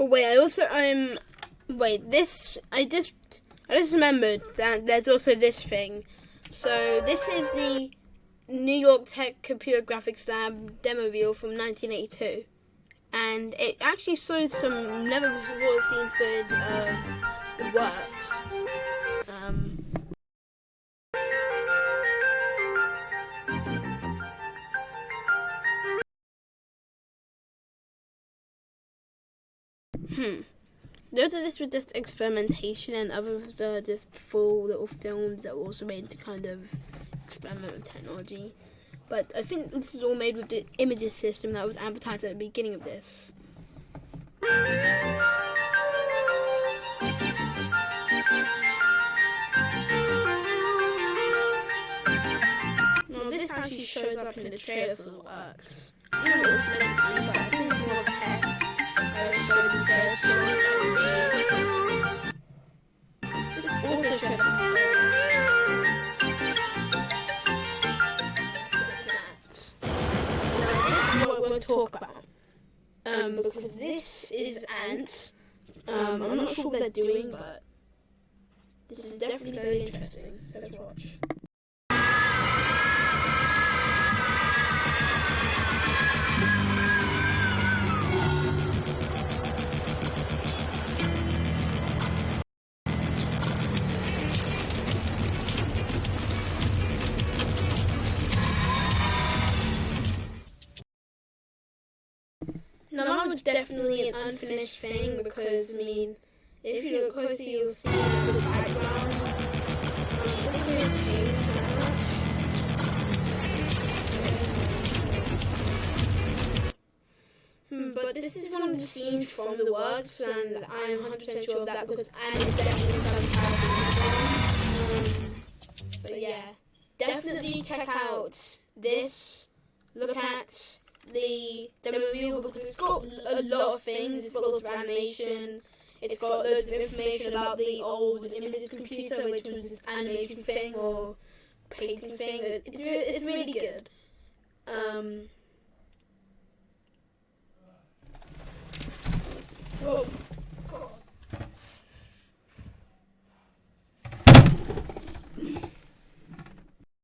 Oh wait, I also um wait this I just I just remembered that there's also this thing. So this is the New York Tech Computer Graphics Lab demo reel from 1982, and it actually showed some never before seen footage of the works. Um, Hmm. Those of this were just experimentation, and others are just full little films that were also made to kind of experiment with technology. But I think this is all made with the images system that was advertised at the beginning of this. Now this actually shows up in the trailer for the works. I don't know what it's meant to be, but I think it's more test. Also Now this is what to talk about. Um, because this is ants. Um, I'm not sure what they're doing, but this is definitely very interesting. Let's watch. Now that was definitely an unfinished thing because I mean, if you look closer, you'll see the background. Hmm, but this is one of the scenes from the works, and I'm 100% sure of that because Anne is definitely some. Um, but yeah, definitely check out this. Look at the demo reel because it's got a lot of things. It's got lots of animation. It's got loads of information about the old images computer, which was this animation thing or painting thing. It's, it's really good. Um,